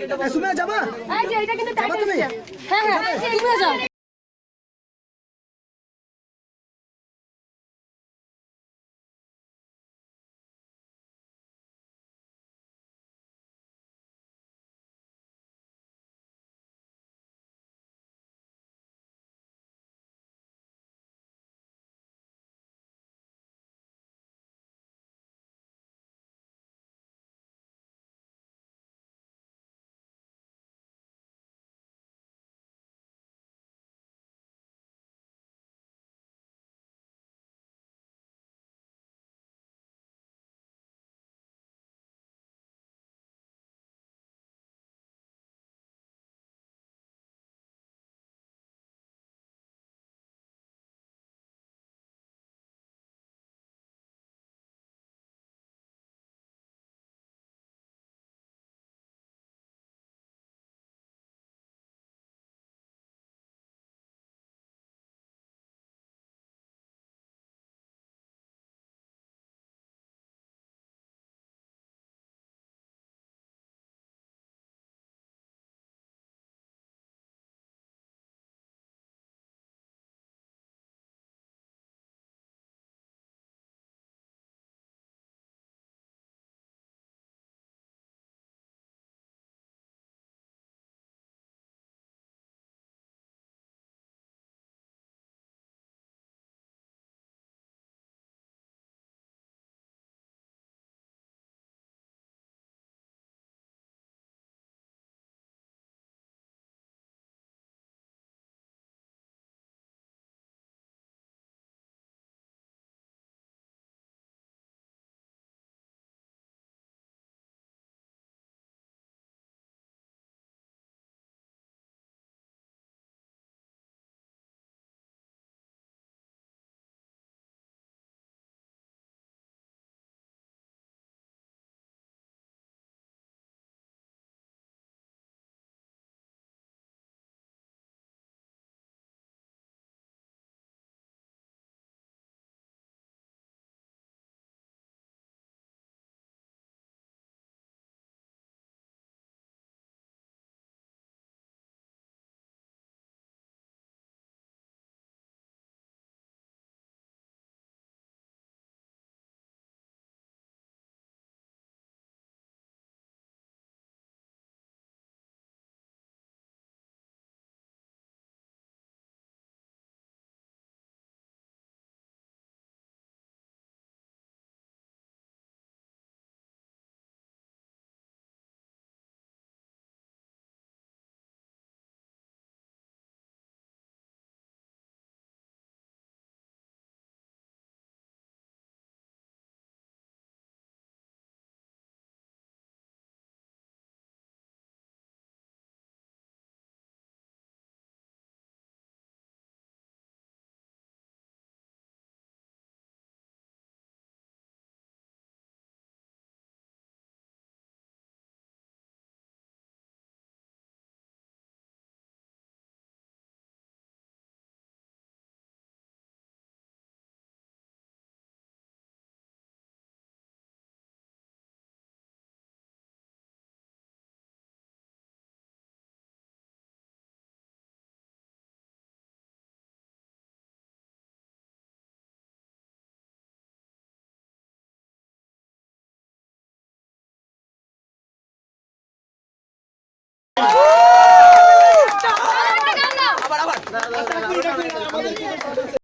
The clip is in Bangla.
এ, সুমিয়া যাবা? এই যে এটা কিন্তু যাবা টাইটেল হ্যাঁ হ্যাঁ তুমিও যাও।